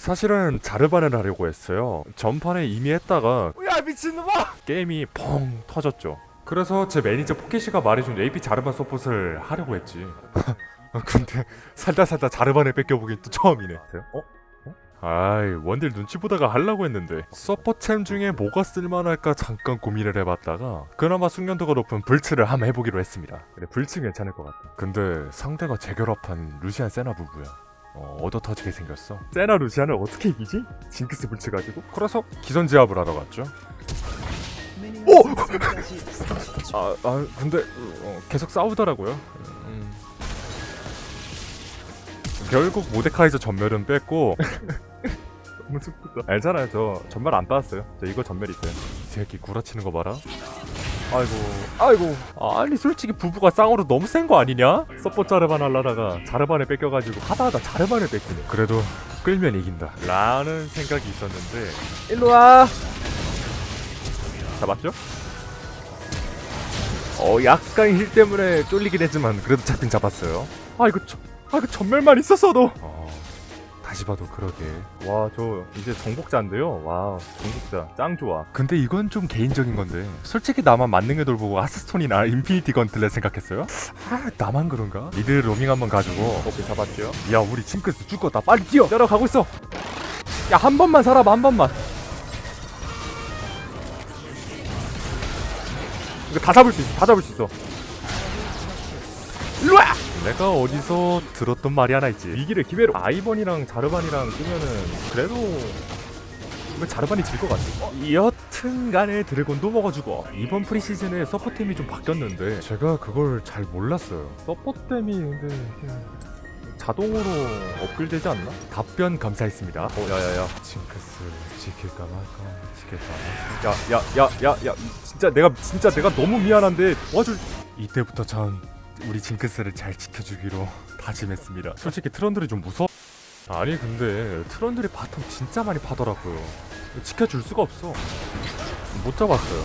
사실은 자르반을 하려고 했어요. 전판에 이미 했다가 야 미친놈아! 게임이 펑 터졌죠. 그래서 제 매니저 포켓이가 말해준 AP 자르반 서폿을 하려고 했지. 근데 살다 살다 자르반을 뺏겨보긴 또 처음이네. 어? 아이 원딜 눈치 보다가 하려고 했는데 서포챔 중에 뭐가 쓸만할까 잠깐 고민을 해봤다가 그나마 숙련도가 높은 블츠를 한번 해보기로 했습니다 그래 블츠 괜찮을 것 같다 근데 상대가 재결합한 루시안 세나 부부야 어, 얻어 터지게 생겼어. 세나 루시안을 어떻게 이기지? 징크스 불츠 가지고? 그래서 기선제압을 하러 갔죠. 오! 아, 아 근데 어, 계속 싸우더라고요. 음. 결국 모데카이저 전멸은 뺐고. 너무 슬프다. 알잖아요. 저 전멸 안 받았어요. 저 이거 전멸 있어요 이 새끼 구라치는 거 봐라 아이고. 아이고. 아니 솔직히 부부가 쌍으로 너무 센 거 아니냐? 서포 자르반 하려다가 자르반을 뺏겨가지고 하다하다 자르반을 뺏기네. 그래도 끌면 이긴다. 라는 생각이 있었는데. 일로와. 잡았죠? 어 약간 heal 때문에 쫄리긴 했지만 그래도 잡긴 잡았어요. 아 이거 저, 아 이거 점멸만 있었어도. 어, 다시 봐도 그러게. 와 저 이제 정복자인데요? 와 정복자. 짱 좋아. 근데 이건 좀 개인적인 건데 솔직히 나만 만능의 돌 보고 하스스톤이나 인피니티 건틀렛 생각했어요? 아 나만 그런가? mid 로밍 한번 가지고. 오케이 잡았죠 야 우리 징크스 죽었다 빨리 뛰어! 따라가고 있어! 야 한 번만 살아봐 한 번만! 이거 다 잡을 수 있어 다 잡을 수 있어. 일로와! 내가 어디서 들었던 말이 하나 있지. 위기를 기회로 아이번이랑 자르반이랑 뜨면은 그래도 왜 자르반이 질 것 같지? 어, 여튼간에 드래곤도 먹어주고 이번 프리시즌에 서포템이 좀 바뀌었는데 제가 그걸 잘 몰랐어요. 서포템이 근데 자동으로 업글되지 않나? 답변 감사했습니다. 어 야야야. 징크스 지킬까 말까? 지킬까 말까? 야야야야야. 진짜 내가 진짜 내가 너무 미안한데 도와줄 이때부터 전 우리 징크스를 잘 지켜주기로 다짐했습니다. 솔직히 트런들이 좀 무서워. 아니 근데 트런들이 bottom 진짜 많이 파더라고요. 지켜줄 수가 없어. 못 잡았어요.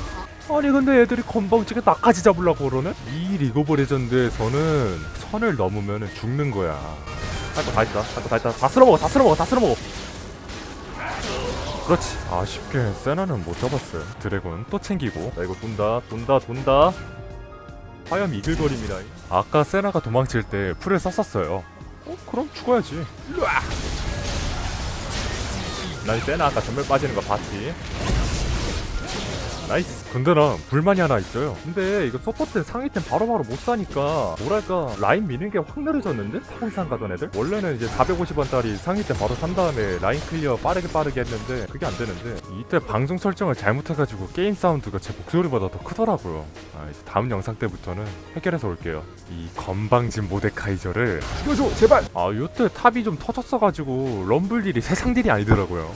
아니 근데 애들이 건방지게 나까지 잡으려고 그러네? 이 리그 오브 레전드에서는 선을 넘으면 죽는 거야. 할거다 했다. 할거다 했다. 다 쓸어먹어. 다 쓸어먹어. 다 쓸어먹어. 그렇지. 아쉽게 세나는 못 잡았어요. 드래곤 또 챙기고. 나 이거 돈다. 돈다. 돈다. 화염 이글거림이라 아까 세나가 도망칠 때 플을 썼었어요. 어? 그럼 죽어야지. 난 세나 아까 점멸 빠지는 거 봤지 나이스. 근데 나 불만이 하나 있어요. 근데 이거 서포트 상위템 바로바로 못 사니까 뭐랄까 라인 미는 게 확 느려졌는데? 타고 이상 가던 애들? 원래는 이제 450원짜리 상위템 바로 산 다음에 라인 clear 빠르게 빠르게 했는데 그게 안 되는데 이때 방송 설정을 잘못해가지고 게임 사운드가 제 목소리보다 더 크더라고요. 아 이제 다음 영상 때부터는 해결해서 올게요. 이 건방진 모데카이저를. 죽여줘 제발! 아 요때 top이 좀 터졌어가지고 럼블 딜이 세상 딜이 아니더라고요.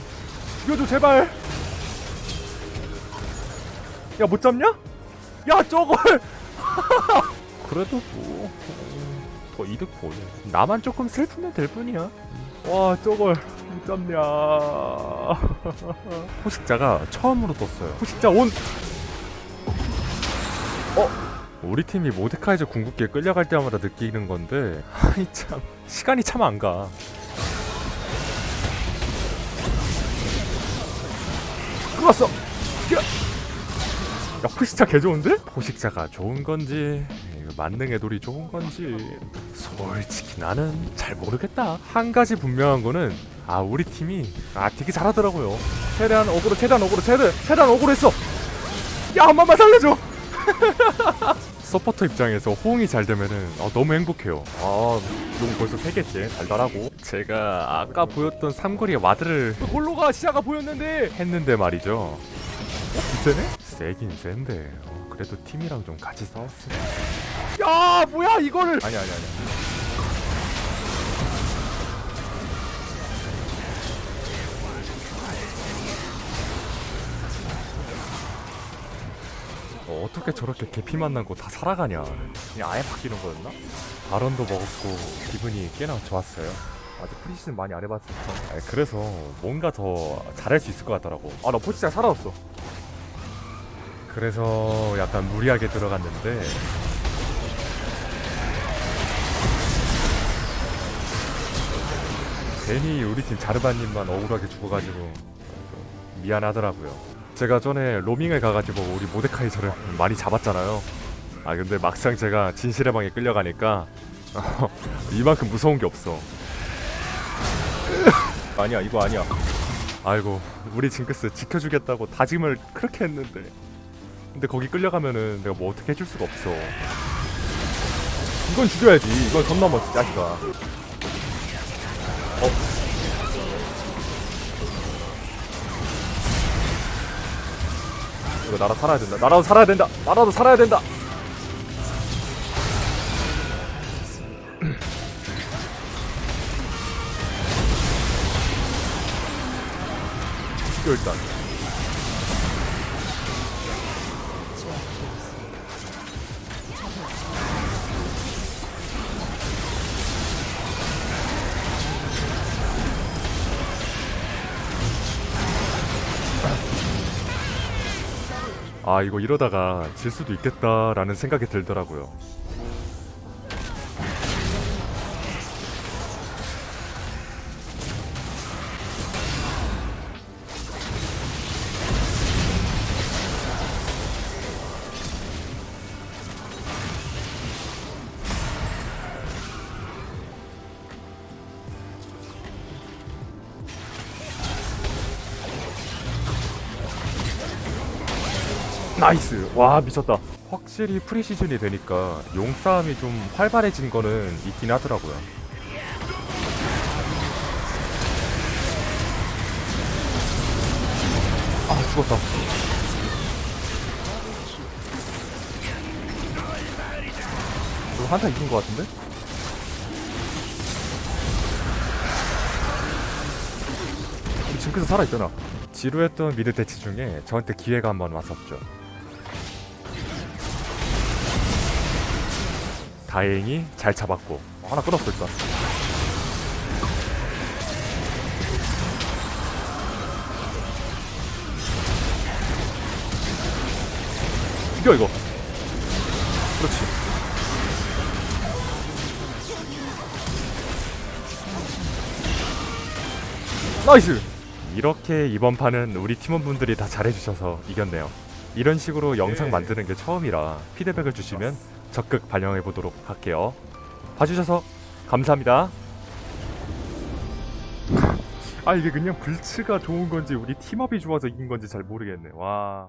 죽여줘 제발 야 못 잡냐? 야 저걸! 그래도 뭐 더 이득 보네 나만 조금 슬프면 될 뿐이야. 와 저걸 못 잡냐. 포식자가 처음으로 떴어요. 포식자 on! 어? 우리 팀이 모데카이저 궁극기에 끌려갈 때마다 느끼는 건데 아이 참 시간이 참 안가. 끌었어 야! 야 포식자 개 좋은데? 포식자가 좋은 건지 이거 만능의 돌이 좋은 건지 솔직히 나는 잘 모르겠다 한 가지 분명한 거는 아 우리 팀이 아 되게 잘하더라고요 최대한 어그로 최대한 어그로 최대 최대한 어그로 했어 야한 번만 살려줘 서포터 입장에서 호응이 잘 되면은 아, 너무 행복해요 아용 벌써 3개째 달달하고 제가 아까 보였던 삼거리의 와드를 골로가 시야가 보였는데 했는데 말이죠 어? 세네? 세긴 센데. 어, 그래도 팀이랑 좀 같이 싸웠으면. 야 뭐야 이거를. 아니 아니 아니 어, 어떻게 저렇게 개피 만난 거다 살아가냐. 그냥 아예 바뀌는 거였나? 발언도 먹었고 기분이 꽤나 좋았어요. 아직 프리시즌 많이 안 해봤으니까. 아니, 그래서 뭔가 더 잘할 수 있을 것 같더라고. 아나 포지션 살아왔어 그래서 약간 무리하게 들어갔는데 괜히 우리 팀 자르바님만 억울하게 죽어가지고 좀 미안하더라고요. 제가 전에 로밍을 가가지고 우리 모데카이저를 많이 잡았잖아요. 아 근데 막상 제가 진실의 방에 끌려가니까 이만큼 무서운 게 없어. 아니야 이거 아니야. 아이고 우리 징크스 지켜주겠다고 다짐을 그렇게 했는데 근데 거기 끌려가면은 내가 뭐 어떻게 해줄 수가 없어. 이건 죽여야지. 이건 선 넘어 자식아. 어? 이거 나라 살아야 된다. 나라도 살아야 된다. 나라도 살아야 된다. 죽여 일단. 아 이거 이러다가 질 수도 있겠다라는 생각이 들더라고요. 나이스. 와 미쳤다. 확실히 preseason이 되니까 용싸움이 좀 활발해진 거는 있긴 하더라고요. 아 죽었다. 이거 한타 이긴 거 같은데? 우리 징크스 살아있잖아. 지루했던 미드 대치 중에 저한테 기회가 한 번 왔었죠 다행히 잘 잡았고 하나 끊었어 일단 죽여 이거. 그렇지. 나이스! 이렇게 이번 판은 우리 팀원분들이 다 잘해주셔서 이겼네요. 이런 식으로 영상 만드는 게 처음이라 피드백을 주시면 적극 반영해 보도록 할게요. 봐주셔서 감사합니다. 아 이게 그냥 블츠가 좋은 건지 우리 팀운이 좋아서 이긴 건지 잘 모르겠네. 와.